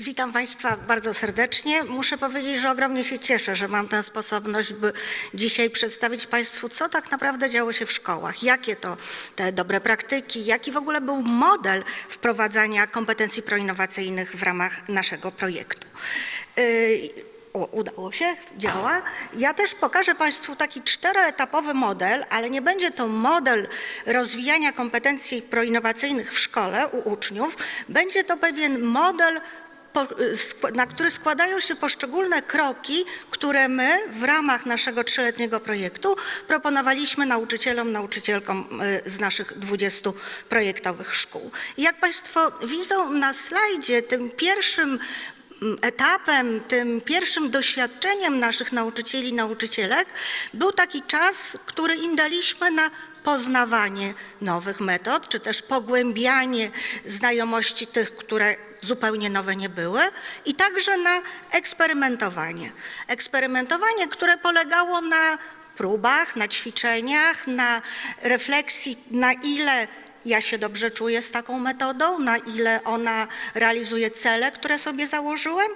Witam Państwa bardzo serdecznie. Muszę powiedzieć, że ogromnie się cieszę, że mam tę sposobność, by dzisiaj przedstawić Państwu, co tak naprawdę działo się w szkołach, jakie to te dobre praktyki, jaki w ogóle był model wprowadzania kompetencji proinnowacyjnych w ramach naszego projektu. Yy, o, udało się, działa. Ja też pokażę Państwu taki czteroetapowy model, ale nie będzie to model rozwijania kompetencji proinnowacyjnych w szkole u uczniów. Będzie to pewien model na który składają się poszczególne kroki, które my w ramach naszego trzyletniego projektu proponowaliśmy nauczycielom, nauczycielkom y, z naszych 20 projektowych szkół. Jak Państwo widzą na slajdzie, tym pierwszym mm, etapem, tym pierwszym doświadczeniem naszych nauczycieli, nauczycielek był taki czas, który im daliśmy na poznawanie nowych metod, czy też pogłębianie znajomości tych, które zupełnie nowe nie były i także na eksperymentowanie. Eksperymentowanie, które polegało na próbach, na ćwiczeniach, na refleksji, na ile ja się dobrze czuję z taką metodą, na ile ona realizuje cele, które sobie założyłem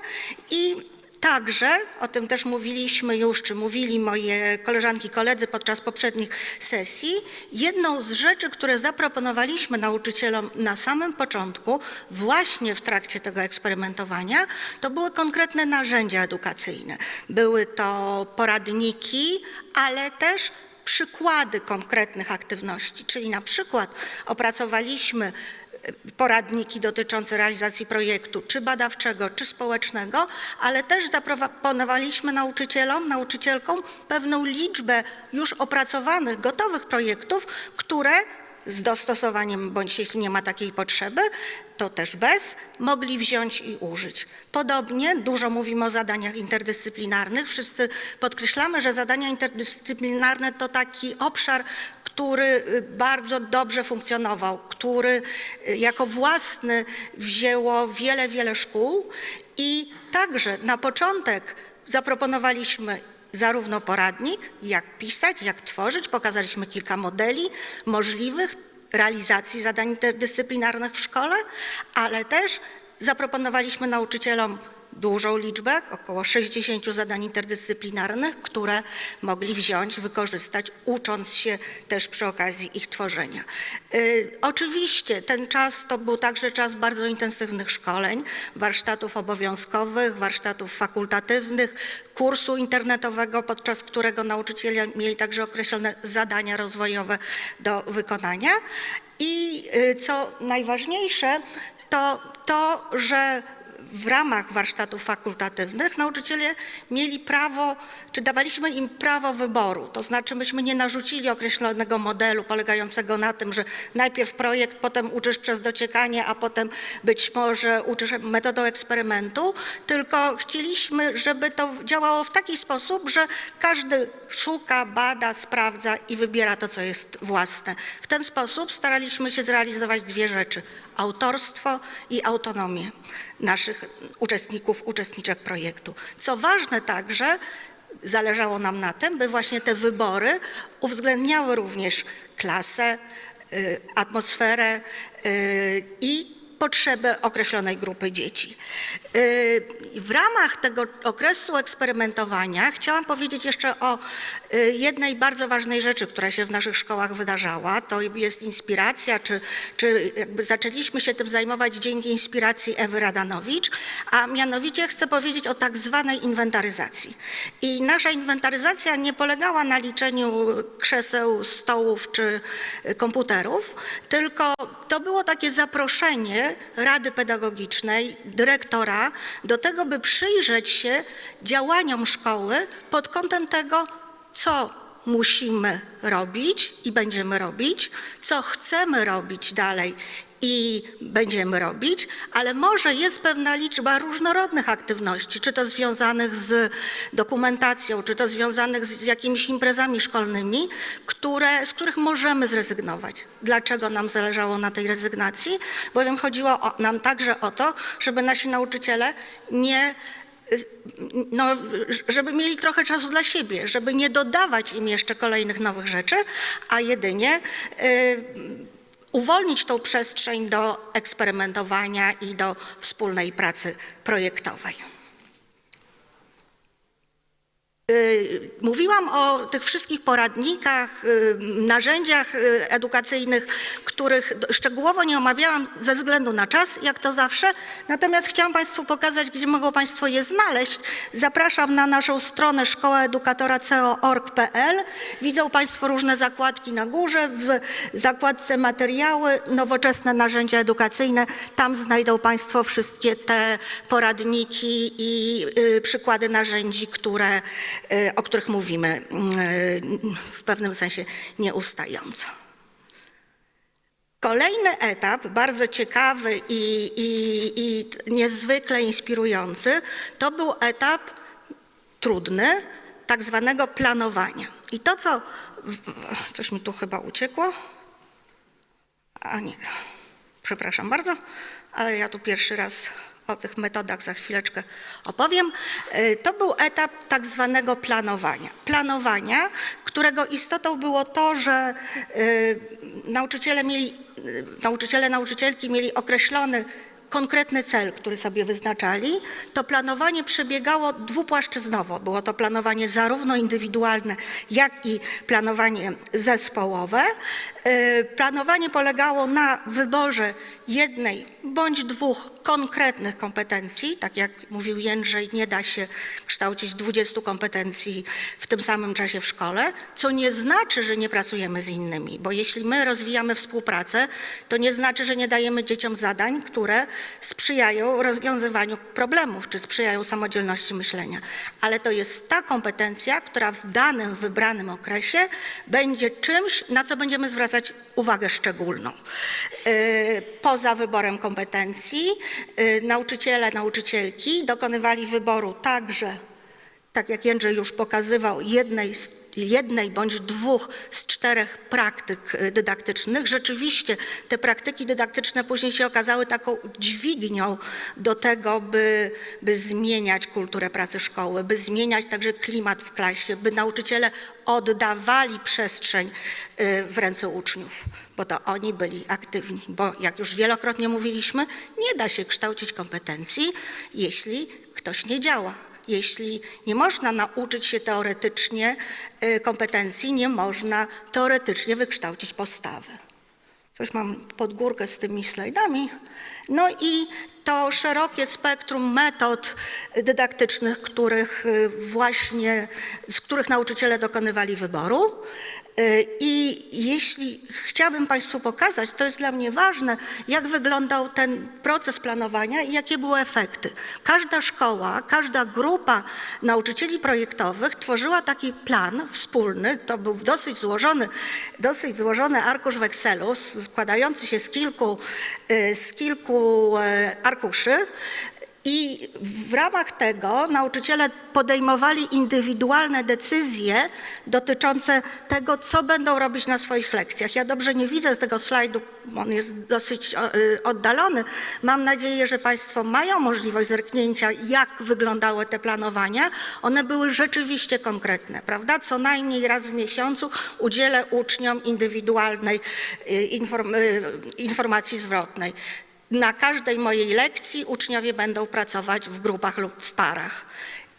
i Także, o tym też mówiliśmy już, czy mówili moje koleżanki, koledzy podczas poprzednich sesji, jedną z rzeczy, które zaproponowaliśmy nauczycielom na samym początku, właśnie w trakcie tego eksperymentowania, to były konkretne narzędzia edukacyjne. Były to poradniki, ale też przykłady konkretnych aktywności, czyli na przykład opracowaliśmy poradniki dotyczące realizacji projektu, czy badawczego, czy społecznego, ale też zaproponowaliśmy nauczycielom, nauczycielkom pewną liczbę już opracowanych, gotowych projektów, które z dostosowaniem, bądź jeśli nie ma takiej potrzeby, to też bez, mogli wziąć i użyć. Podobnie dużo mówimy o zadaniach interdyscyplinarnych. Wszyscy podkreślamy, że zadania interdyscyplinarne to taki obszar, który y, bardzo dobrze funkcjonował, który y, jako własny wzięło wiele, wiele szkół i także na początek zaproponowaliśmy zarówno poradnik, jak pisać, jak tworzyć, pokazaliśmy kilka modeli możliwych realizacji zadań interdyscyplinarnych w szkole, ale też zaproponowaliśmy nauczycielom dużą liczbę, około 60 zadań interdyscyplinarnych, które mogli wziąć, wykorzystać, ucząc się też przy okazji ich tworzenia. Y, oczywiście ten czas to był także czas bardzo intensywnych szkoleń, warsztatów obowiązkowych, warsztatów fakultatywnych, kursu internetowego, podczas którego nauczyciele mieli także określone zadania rozwojowe do wykonania. I y, co najważniejsze, to to, że w ramach warsztatów fakultatywnych nauczyciele mieli prawo, czy dawaliśmy im prawo wyboru, to znaczy myśmy nie narzucili określonego modelu polegającego na tym, że najpierw projekt, potem uczysz przez dociekanie, a potem być może uczysz metodą eksperymentu, tylko chcieliśmy, żeby to działało w taki sposób, że każdy szuka, bada, sprawdza i wybiera to, co jest własne. W ten sposób staraliśmy się zrealizować dwie rzeczy autorstwo i autonomię naszych uczestników, uczestniczek projektu. Co ważne także, zależało nam na tym, by właśnie te wybory uwzględniały również klasę, y, atmosferę y, i potrzeby określonej grupy dzieci. Y, W ramach tego okresu eksperymentowania chciałam powiedzieć jeszcze o jednej bardzo ważnej rzeczy, która się w naszych szkołach wydarzała. To jest inspiracja, czy, czy zaczęliśmy się tym zajmować dzięki inspiracji Ewy Radanowicz, a mianowicie chcę powiedzieć o tak zwanej inwentaryzacji. I nasza inwentaryzacja nie polegała na liczeniu krzeseł, stołów czy y, komputerów, tylko to było takie zaproszenie Rady Pedagogicznej, dyrektora do tego, by przyjrzeć się działaniom szkoły pod kątem tego, co musimy robić i będziemy robić, co chcemy robić dalej i będziemy robić, ale może jest pewna liczba różnorodnych aktywności, czy to związanych z dokumentacją, czy to związanych z, jakimiś imprezami szkolnymi, które, z których możemy zrezygnować. Dlaczego nam zależało na tej rezygnacji? Bowiem chodziło o, nam także o to, żeby nasi nauczyciele nie no, żeby mieli trochę czasu dla siebie, żeby nie dodawać im jeszcze kolejnych nowych rzeczy, a jedynie y, uwolnić tą przestrzeń do eksperymentowania i do wspólnej pracy projektowej. Y, Mówiłam o tych wszystkich poradnikach, y, narzędziach y, edukacyjnych, których szczegółowo nie omawiałam ze względu na czas, jak to zawsze. Natomiast chciałam Państwu pokazać, gdzie mogą Państwo je znaleźć. Zapraszam na naszą stronę szkołaedukatora.co.org.pl. Widzą Państwo różne zakładki na górze. W zakładce materiały, nowoczesne narzędzia edukacyjne. Tam znajdą Państwo wszystkie te poradniki i przykłady narzędzi, które, o których mówimy y, w pewnym sensie nieustająco. Kolejny etap, bardzo ciekawy i, i, i niezwykle inspirujący, to był etap trudny, tak zwanego planowania. I to, co. Coś mi tu chyba uciekło. A nie, przepraszam bardzo, ale ja tu pierwszy raz o tych metodach za chwileczkę opowiem. Y, To był etap tak zwanego planowania. Planowania, którego istotą było to, że y, nauczyciele mieli, y, nauczyciele, nauczycielki mieli określony konkretny cel, który sobie wyznaczali, to planowanie przebiegało dwupłaszczyznowo. Było to planowanie zarówno indywidualne, jak i planowanie zespołowe. Planowanie polegało na wyborze jednej bądź dwóch konkretnych kompetencji. Tak jak mówił Jędrzej, nie da się kształcić 20 kompetencji w tym samym czasie w szkole, co nie znaczy, że nie pracujemy z innymi, bo jeśli my rozwijamy współpracę, to nie znaczy, że nie dajemy dzieciom zadań, które sprzyjają rozwiązywaniu problemów, czy sprzyjają samodzielności myślenia. Ale to jest ta kompetencja, która w danym, wybranym okresie będzie czymś, na co będziemy zwracać uwagę szczególną. Yy, Poza wyborem kompetencji yy, nauczyciele, nauczycielki dokonywali wyboru także tak jak Jędrzej już pokazywał, jednej, jednej bądź dwóch z czterech praktyk y, dydaktycznych. Rzeczywiście te praktyki dydaktyczne później się okazały taką dźwignią do tego, by, by zmieniać kulturę pracy szkoły, by zmieniać także klimat w klasie, by nauczyciele oddawali przestrzeń y, w ręce uczniów, bo to oni byli aktywni. Bo jak już wielokrotnie mówiliśmy, nie da się kształcić kompetencji, jeśli ktoś nie działa. Jeśli nie można nauczyć się teoretycznie y, kompetencji, nie można teoretycznie wykształcić postawy. Coś mam pod górkę z tymi slajdami. No i to szerokie spektrum metod dydaktycznych, których y, właśnie, z których nauczyciele dokonywali wyboru. Y, I jeśli chciałabym Państwu pokazać, to jest dla mnie ważne, jak wyglądał ten proces planowania i jakie były efekty. Każda szkoła, każda grupa nauczycieli projektowych tworzyła taki plan wspólny. To był dosyć złożony, dosyć złożony arkusz w Excelu, składający się z kilku, y, z kilku e, arkuszy. I w ramach tego nauczyciele podejmowali indywidualne decyzje dotyczące tego, co będą robić na swoich lekcjach. Ja dobrze nie widzę tego slajdu, on jest dosyć y, oddalony. Mam nadzieję, że Państwo mają możliwość zerknięcia, jak wyglądały te planowania. One były rzeczywiście konkretne, prawda? Co najmniej raz w miesiącu udzielę uczniom indywidualnej y, y, informacji zwrotnej. Na każdej mojej lekcji uczniowie będą pracować w grupach lub w parach.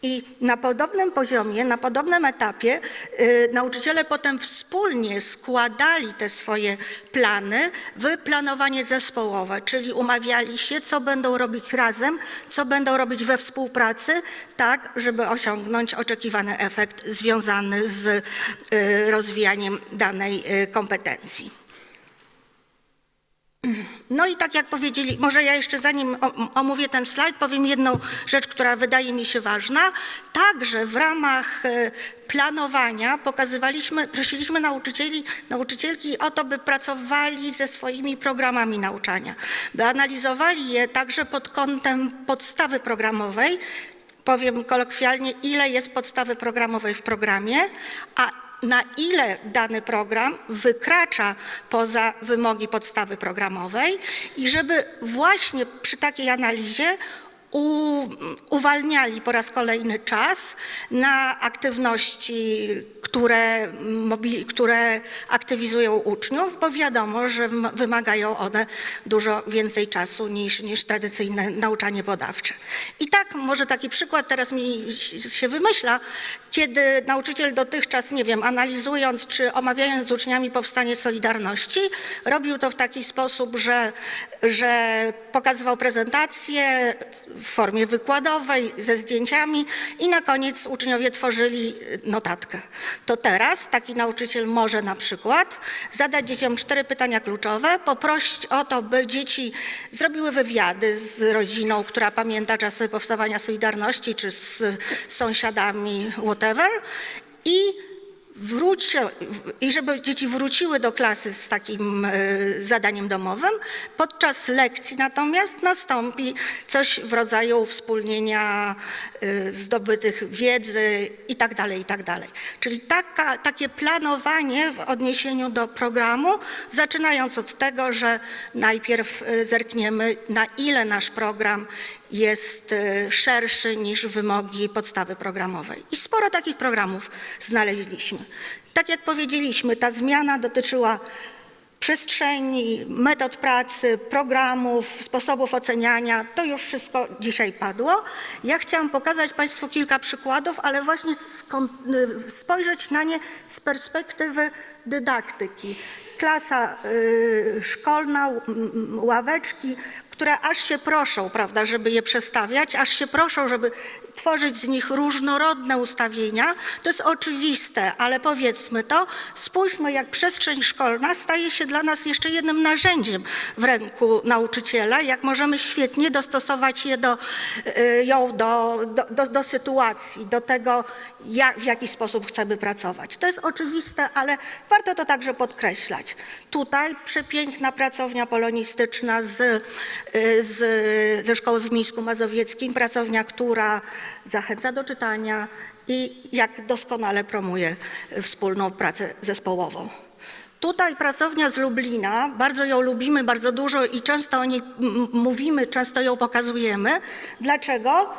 I na podobnym poziomie, na podobnym etapie y, nauczyciele potem wspólnie składali te swoje plany w planowanie zespołowe, czyli umawiali się, co będą robić razem, co będą robić we współpracy, tak, żeby osiągnąć oczekiwany efekt związany z y, rozwijaniem danej y, kompetencji. No i tak jak powiedzieli, może ja jeszcze zanim omówię ten slajd, powiem jedną rzecz, która wydaje mi się ważna. Także w ramach e, planowania pokazywaliśmy, prosiliśmy nauczycieli, nauczycielki o to, by pracowali ze swoimi programami nauczania, by analizowali je także pod kątem podstawy programowej, powiem kolokwialnie, ile jest podstawy programowej w programie, a na ile dany program wykracza poza wymogi podstawy programowej i żeby właśnie przy takiej analizie uwalniali po raz kolejny czas na aktywności, które, które aktywizują uczniów, bo wiadomo, że wym- wymagają one dużo więcej czasu niż, niż tradycyjne nauczanie badawcze. I tak, może taki przykład teraz mi się wymyśla, kiedy nauczyciel dotychczas, nie wiem, analizując czy omawiając z uczniami powstanie Solidarności, robił to w taki sposób, że, że pokazywał prezentację w formie wykładowej ze zdjęciami i na koniec uczniowie tworzyli notatkę. To teraz taki nauczyciel może na przykład zadać dzieciom cztery pytania kluczowe, poprosić o to, by dzieci zrobiły wywiady z rodziną, która pamięta czasy powstawania Solidarności, czy z sąsiadami, whatever, i wróci, i żeby dzieci wróciły do klasy z takim e, zadaniem domowym. Podczas lekcji natomiast nastąpi coś w rodzaju wspólnienia e, zdobytych wiedzy i tak dalej, i tak. Czyli taka, takie planowanie w odniesieniu do programu, zaczynając od tego, że najpierw e, zerkniemy, na ile nasz program jest e, szerszy niż wymogi podstawy programowej. I sporo takich programów znaleźliśmy. Tak jak powiedzieliśmy, ta zmiana dotyczyła przestrzeni, metod pracy, programów, sposobów oceniania. To już wszystko dzisiaj padło. Ja chciałam pokazać Państwu kilka przykładów, ale właśnie y, spojrzeć na nie z perspektywy dydaktyki. Klasa y, szkolna, ławeczki, które aż się proszą, prawda, żeby je przestawiać, aż się proszą, żeby tworzyć z nich różnorodne ustawienia. To jest oczywiste, ale powiedzmy to, spójrzmy jak przestrzeń szkolna staje się dla nas jeszcze jednym narzędziem w ręku nauczyciela, jak możemy świetnie dostosować je do, y, ją do, do, do, sytuacji, do tego, jak, w jaki sposób chcemy pracować. To jest oczywiste, ale warto to także podkreślać. Tutaj przepiękna pracownia polonistyczna z, y, z, ze szkoły w Mińsku Mazowieckim, pracownia, która zachęca do czytania i jak doskonale promuje wspólną pracę zespołową. Tutaj pracownia z Lublina, bardzo ją lubimy, bardzo dużo i często o niej mówimy, często ją pokazujemy. Dlaczego?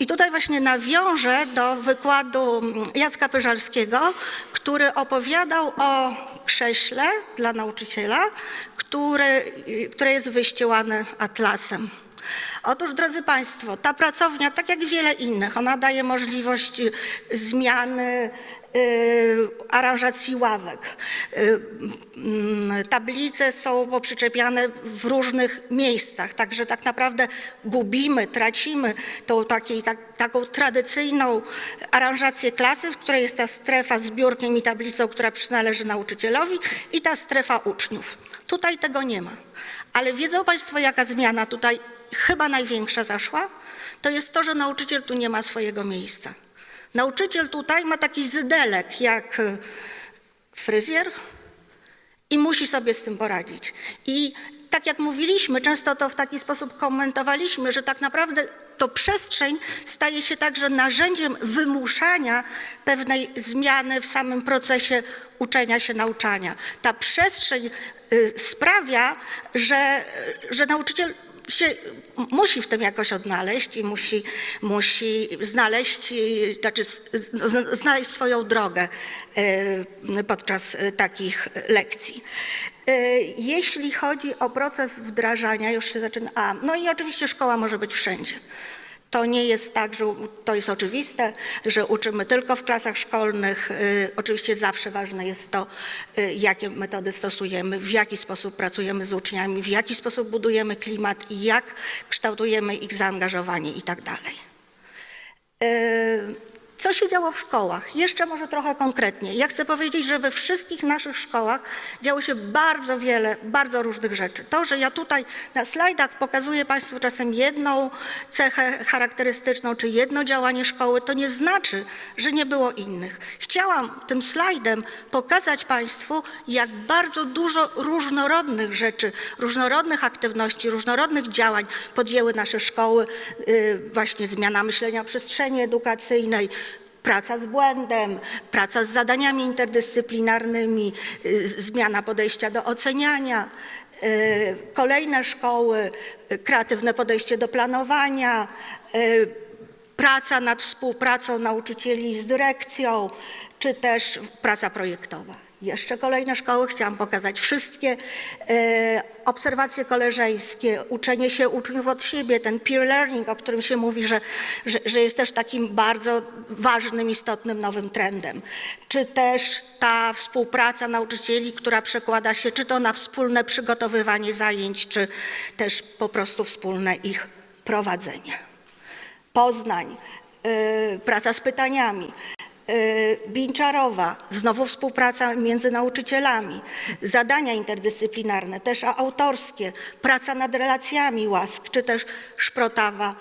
I tutaj właśnie nawiążę do wykładu Jacka Pyżalskiego, który opowiadał o krześle dla nauczyciela, który, które jest wyścielane atlasem. Otóż, drodzy Państwo, ta pracownia, tak jak wiele innych, ona daje możliwość y, zmiany y, aranżacji ławek. Y, mm, tablice są poprzyczepiane w różnych miejscach, także tak naprawdę gubimy, tracimy tą takiej, tak, taką tradycyjną aranżację klasy, w której jest ta strefa z biurkiem i tablicą, która przynależy nauczycielowi i ta strefa uczniów. Tutaj tego nie ma. Ale wiedzą Państwo, jaka zmiana tutaj chyba największa zaszła? To jest to, że nauczyciel tu nie ma swojego miejsca. Nauczyciel tutaj ma taki zydelek jak y, fryzjer i musi sobie z tym poradzić. I tak jak mówiliśmy, często to w taki sposób komentowaliśmy, że tak naprawdę to przestrzeń staje się także narzędziem wymuszania pewnej zmiany w samym procesie uczenia się, nauczania. Ta przestrzeń y, sprawia, że, że nauczyciel się musi w tym jakoś odnaleźć i musi, musi znaleźć, znaczy znaleźć swoją drogę y, podczas takich lekcji. Y, Jeśli chodzi o proces wdrażania, już się zaczyna. A, no i oczywiście szkoła może być wszędzie. To nie jest tak, że to jest oczywiste, że uczymy tylko w klasach szkolnych. Y, Oczywiście zawsze ważne jest to, y, jakie metody stosujemy, w jaki sposób pracujemy z uczniami, w jaki sposób budujemy klimat i jak kształtujemy ich zaangażowanie i tak Co się działo w szkołach? Jeszcze może trochę konkretniej. Ja chcę powiedzieć, że we wszystkich naszych szkołach działo się bardzo wiele, bardzo różnych rzeczy. To, że ja tutaj na slajdach pokazuję Państwu czasem jedną cechę charakterystyczną, czy jedno działanie szkoły, to nie znaczy, że nie było innych. Chciałam tym slajdem pokazać Państwu, jak bardzo dużo różnorodnych rzeczy, różnorodnych aktywności, różnorodnych działań podjęły nasze szkoły, y, właśnie zmiana myślenia przestrzeni edukacyjnej, praca z błędem, praca z zadaniami interdyscyplinarnymi, zmiana podejścia do oceniania, y, kolejne szkoły, y, kreatywne podejście do planowania, y, praca nad współpracą nauczycieli z dyrekcją, czy też praca projektowa. Jeszcze kolejne szkoły, chciałam pokazać wszystkie. E, obserwacje koleżeńskie, uczenie się uczniów od siebie, ten peer learning, o którym się mówi, że, że, że jest też takim bardzo ważnym, istotnym nowym trendem. Czy też ta współpraca nauczycieli, która przekłada się czy to na wspólne przygotowywanie zajęć, czy też po prostu wspólne ich prowadzenie. Poznań, y, praca z pytaniami. Y, Binczarowa, znowu współpraca między nauczycielami, zadania interdyscyplinarne, też autorskie, praca nad relacjami łask, czy też Szprotawa.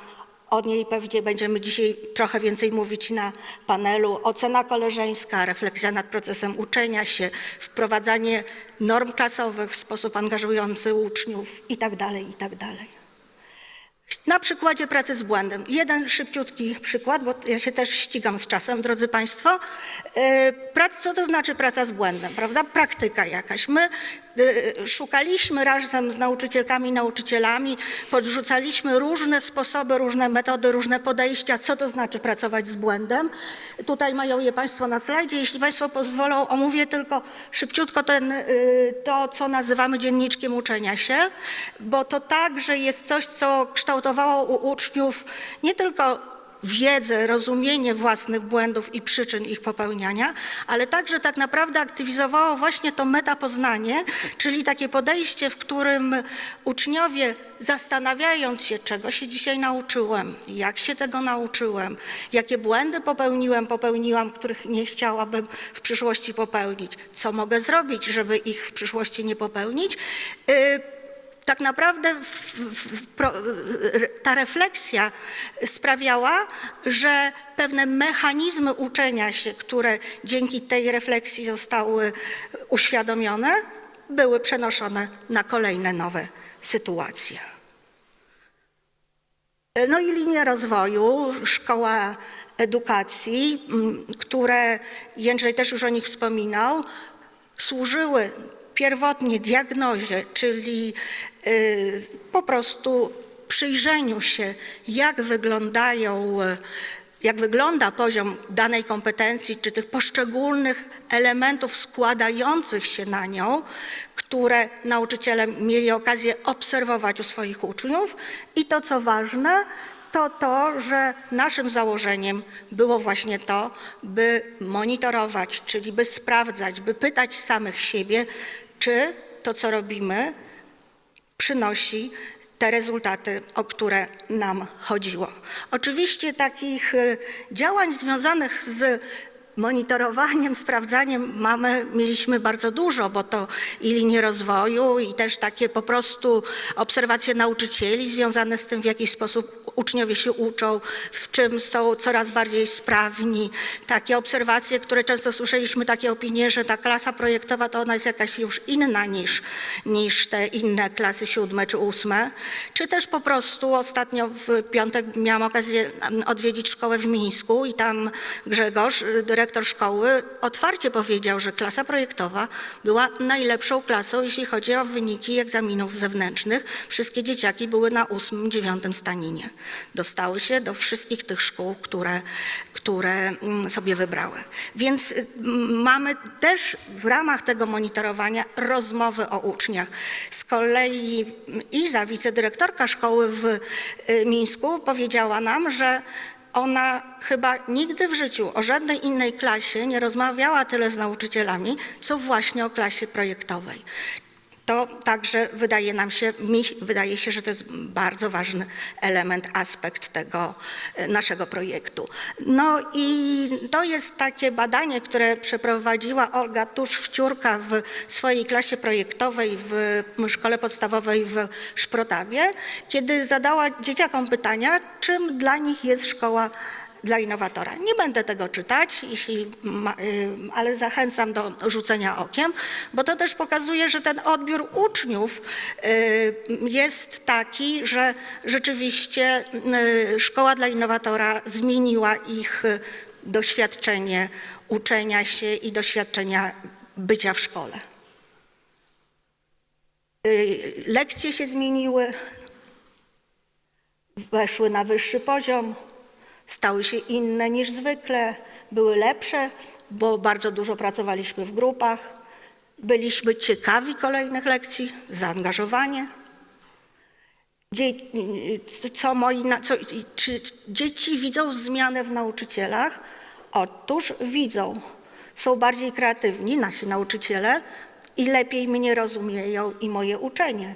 O niej pewnie będziemy dzisiaj trochę więcej mówić na panelu. Ocena koleżeńska, refleksja nad procesem uczenia się, wprowadzanie norm klasowych w sposób angażujący uczniów itd., itd. Na przykładzie pracy z błędem. Jeden szybciutki przykład, bo ja się też ścigam z czasem, drodzy Państwo. E, Prac, co to znaczy praca z błędem, prawda? Praktyka jakaś. My szukaliśmy razem z nauczycielkami nauczycielami, podrzucaliśmy różne sposoby, różne metody, różne podejścia, co to znaczy pracować z błędem. Tutaj mają je Państwo na slajdzie. Jeśli Państwo pozwolą, omówię tylko szybciutko ten, y, to, co nazywamy dzienniczkiem uczenia się, bo to także jest coś, co kształtowało u uczniów nie tylko wiedzę, rozumienie własnych błędów i przyczyn ich popełniania, ale także tak naprawdę aktywizowało właśnie to metapoznanie, czyli takie podejście, w którym uczniowie zastanawiając się, czego się dzisiaj nauczyłem, jak się tego nauczyłem, jakie błędy popełniłem, popełniłam, których nie chciałabym w przyszłości popełnić, co mogę zrobić, żeby ich w przyszłości nie popełnić, y, tak naprawdę w, w, pro- ta refleksja sprawiała, że pewne mechanizmy uczenia się, które dzięki tej refleksji zostały uświadomione, były przenoszone na kolejne nowe sytuacje. No i linie rozwoju, szkoła edukacji, które Jędrzej też już o nich wspominał, służyły pierwotnie diagnozie, czyli po prostu przyjrzeniu się, jak wyglądają, y, jak wygląda poziom danej kompetencji, czy tych poszczególnych elementów składających się na nią, które nauczyciele mieli okazję obserwować u swoich uczniów. I to, co ważne, to to, że naszym założeniem było właśnie to, by monitorować, czyli by sprawdzać, by pytać samych siebie, czy to, co robimy, przynosi te rezultaty, o które nam chodziło. Oczywiście takich y, działań związanych z monitorowaniem, sprawdzaniem mamy, mieliśmy bardzo dużo, bo to i linie rozwoju, i też takie po prostu obserwacje nauczycieli związane z tym, w jaki sposób uczniowie się uczą, w czym są coraz bardziej sprawni. Takie obserwacje, które często słyszeliśmy, takie opinie, że ta klasa projektowa to ona jest jakaś już inna niż, niż te inne klasy siódme czy ósme. Czy też po prostu ostatnio w piątek miałam okazję odwiedzić szkołę w Mińsku i tam Grzegorz, y, dyrektor szkoły, otwarcie powiedział, że klasa projektowa była najlepszą klasą, jeśli chodzi o wyniki egzaminów zewnętrznych. Wszystkie dzieciaki były na ósmym, dziewiątym staninie. Dostały się do wszystkich tych szkół, które, które mm, sobie wybrały. Więc y, mamy też w ramach tego monitorowania rozmowy o uczniach. Z kolei Iza, wicedyrektorka szkoły w y, Mińsku, powiedziała nam, że ona chyba nigdy w życiu o żadnej innej klasie nie rozmawiała tyle z nauczycielami, co właśnie o klasie projektowej. To także wydaje nam się, mi wydaje się, że to jest bardzo ważny element, aspekt tego e, naszego projektu. No i to jest takie badanie, które przeprowadziła Olga Tusz-Wciórka w swojej klasie projektowej w szkole podstawowej w Szprotawie, kiedy zadała dzieciakom pytania, czym dla nich jest szkoła dla innowatora. Nie będę tego czytać, jeśli ma, y, ale zachęcam do rzucenia okiem, bo to też pokazuje, że ten odbiór uczniów y, jest taki, że rzeczywiście y, szkoła dla innowatora zmieniła ich doświadczenie uczenia się i doświadczenia bycia w szkole. Lekcje się zmieniły, weszły na wyższy poziom, stały się inne niż zwykle, były lepsze, bo bardzo dużo pracowaliśmy w grupach, byliśmy ciekawi kolejnych lekcji, zaangażowanie. Co moi, co, czy dzieci widzą zmianę w nauczycielach? Otóż widzą. Są bardziej kreatywni, nasi nauczyciele, i lepiej mnie rozumieją i moje uczenie.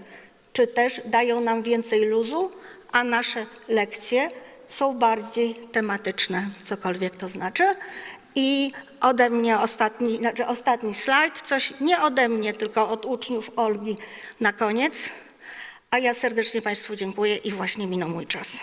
Czy też dają nam więcej luzu, a nasze lekcje są bardziej tematyczne, cokolwiek to znaczy. I ode mnie ostatni, znaczy ostatni slajd, coś nie ode mnie, tylko od uczniów Olgi na koniec. A ja serdecznie Państwu dziękuję i właśnie minął mój czas.